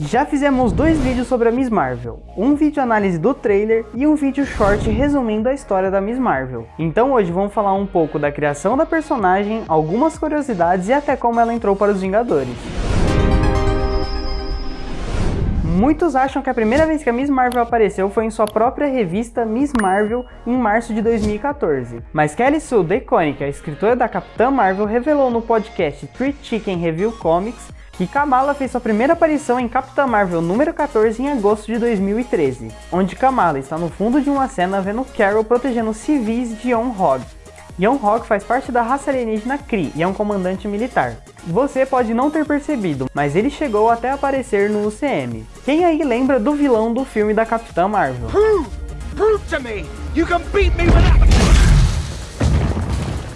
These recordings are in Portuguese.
Já fizemos dois vídeos sobre a Miss Marvel, um vídeo análise do trailer e um vídeo short resumindo a história da Miss Marvel. Então hoje vamos falar um pouco da criação da personagem, algumas curiosidades e até como ela entrou para os Vingadores. Muitos acham que a primeira vez que a Miss Marvel apareceu foi em sua própria revista Miss Marvel em março de 2014. Mas Kelly Sue DeConnick, a escritora da Capitã Marvel, revelou no podcast Three Chicken Review Comics que Kamala fez sua primeira aparição em Capitã Marvel número 14 em agosto de 2013, onde Kamala está no fundo de uma cena vendo Carol protegendo civis de Yon-Hog. Yon-Hog faz parte da raça alienígena Kree e é um comandante militar. Você pode não ter percebido, mas ele chegou até aparecer no UCM. Quem aí lembra do vilão do filme da Capitã Marvel? Prove, prove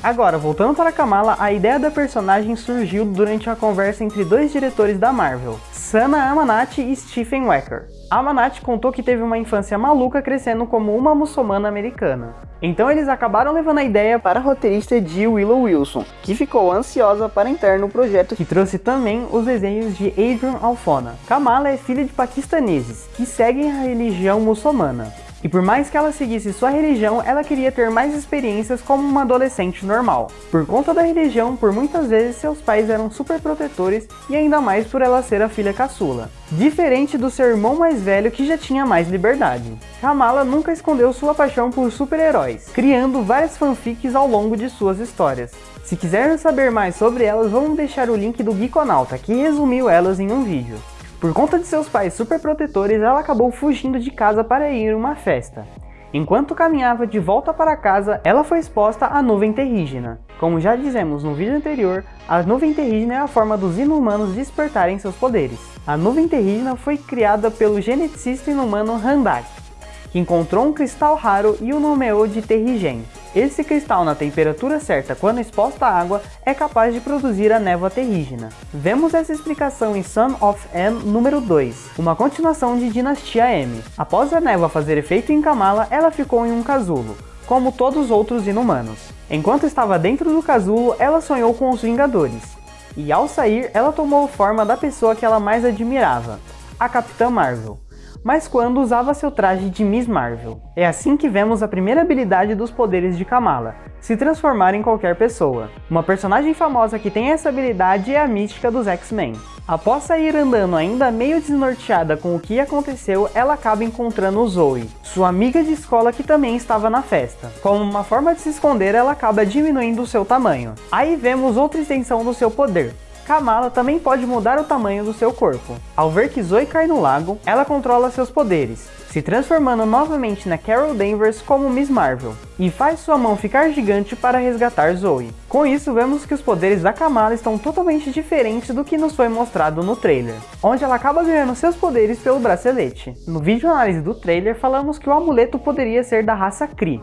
Agora, voltando para Kamala, a ideia da personagem surgiu durante a conversa entre dois diretores da Marvel, Sana Amanati e Stephen Wecker. Amanati contou que teve uma infância maluca crescendo como uma muçulmana americana. Então eles acabaram levando a ideia para a roteirista de Willow Wilson, que ficou ansiosa para entrar no projeto que trouxe também os desenhos de Adrian Alfona. Kamala é filha de paquistaneses, que seguem a religião muçulmana. E por mais que ela seguisse sua religião, ela queria ter mais experiências como uma adolescente normal. Por conta da religião, por muitas vezes seus pais eram super protetores e ainda mais por ela ser a filha caçula. Diferente do seu irmão mais velho que já tinha mais liberdade. Kamala nunca escondeu sua paixão por super-heróis, criando várias fanfics ao longo de suas histórias. Se quiserem saber mais sobre elas, vamos deixar o link do Geekonauta, que resumiu elas em um vídeo. Por conta de seus pais super protetores, ela acabou fugindo de casa para ir a uma festa. Enquanto caminhava de volta para casa, ela foi exposta à nuvem terrígena. Como já dizemos no vídeo anterior, a nuvem terrígena é a forma dos inumanos despertarem seus poderes. A nuvem terrígena foi criada pelo geneticista inumano Randak, que encontrou um cristal raro e o nomeou de Terrigen. Esse cristal na temperatura certa quando exposto à água é capaz de produzir a névoa terrígena. Vemos essa explicação em Son of M número 2, uma continuação de Dinastia M. Após a névoa fazer efeito em Kamala, ela ficou em um casulo, como todos os outros inumanos. Enquanto estava dentro do casulo, ela sonhou com os Vingadores. E ao sair, ela tomou forma da pessoa que ela mais admirava, a Capitã Marvel mas quando usava seu traje de Miss Marvel. É assim que vemos a primeira habilidade dos poderes de Kamala, se transformar em qualquer pessoa. Uma personagem famosa que tem essa habilidade é a Mística dos X-Men. Após sair andando ainda meio desnorteada com o que aconteceu, ela acaba encontrando Zoe, sua amiga de escola que também estava na festa. Como uma forma de se esconder, ela acaba diminuindo o seu tamanho. Aí vemos outra extensão do seu poder, Kamala também pode mudar o tamanho do seu corpo. Ao ver que Zoe cai no lago, ela controla seus poderes, se transformando novamente na Carol Danvers como Miss Marvel, e faz sua mão ficar gigante para resgatar Zoe. Com isso, vemos que os poderes da Kamala estão totalmente diferentes do que nos foi mostrado no trailer, onde ela acaba ganhando seus poderes pelo bracelete. No vídeo análise do trailer, falamos que o amuleto poderia ser da raça Kree,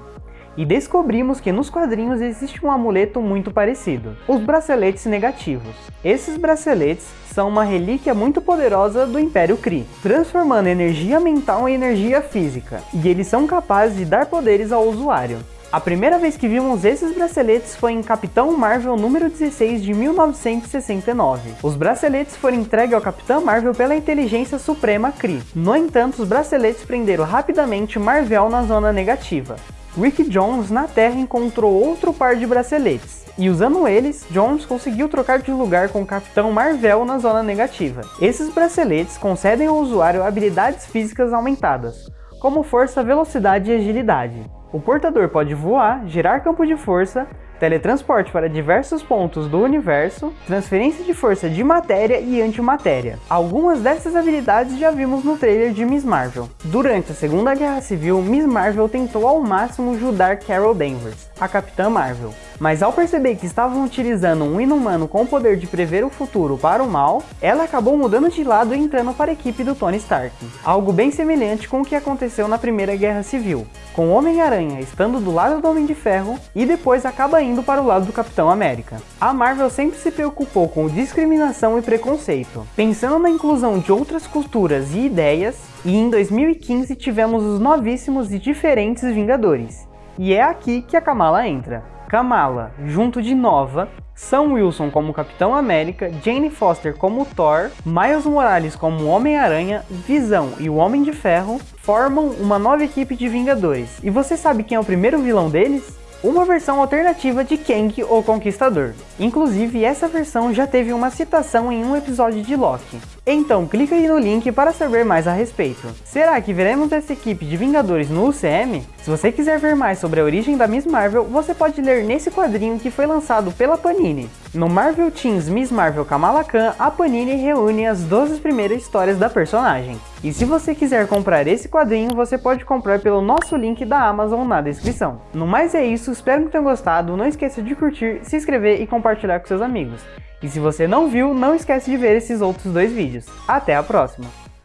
e descobrimos que nos quadrinhos existe um amuleto muito parecido, os braceletes negativos. Esses braceletes são uma relíquia muito poderosa do Império Kree, transformando energia mental em energia física, e eles são capazes de dar poderes ao usuário. A primeira vez que vimos esses braceletes foi em Capitão Marvel número 16 de 1969. Os braceletes foram entregues ao Capitão Marvel pela Inteligência Suprema Kree. No entanto, os braceletes prenderam rapidamente Marvel na zona negativa. Rick Jones na Terra encontrou outro par de braceletes, e usando eles, Jones conseguiu trocar de lugar com o Capitão Marvel na zona negativa. Esses braceletes concedem ao usuário habilidades físicas aumentadas, como força, velocidade e agilidade. O portador pode voar, gerar campo de força, teletransporte para diversos pontos do universo, transferência de força de matéria e antimatéria. Algumas dessas habilidades já vimos no trailer de Miss Marvel. Durante a Segunda Guerra Civil, Miss Marvel tentou ao máximo ajudar Carol Danvers, a Capitã Marvel, mas ao perceber que estavam utilizando um inumano com o poder de prever o futuro para o mal, ela acabou mudando de lado e entrando para a equipe do Tony Stark. Algo bem semelhante com o que aconteceu na Primeira Guerra Civil, com Homem-Aranha estando do lado do Homem de Ferro e depois acaba indo para o lado do Capitão América. A Marvel sempre se preocupou com discriminação e preconceito, pensando na inclusão de outras culturas e ideias, e em 2015 tivemos os novíssimos e diferentes Vingadores. E é aqui que a Kamala entra. Kamala, junto de Nova, Sam Wilson como Capitão América, Jane Foster como Thor, Miles Morales como Homem-Aranha, Visão e o Homem de Ferro formam uma nova equipe de Vingadores. E você sabe quem é o primeiro vilão deles? Uma versão alternativa de Kang, o Conquistador. Inclusive, essa versão já teve uma citação em um episódio de Loki. Então clica aí no link para saber mais a respeito. Será que veremos essa equipe de Vingadores no UCM? Se você quiser ver mais sobre a origem da Miss Marvel, você pode ler nesse quadrinho que foi lançado pela Panini. No Marvel Teens Miss Marvel Kamala Khan, a Panini reúne as 12 primeiras histórias da personagem. E se você quiser comprar esse quadrinho, você pode comprar pelo nosso link da Amazon na descrição. No mais é isso, espero que tenham gostado, não esqueça de curtir, se inscrever e compartilhar com seus amigos. E se você não viu, não esquece de ver esses outros dois vídeos. Até a próxima!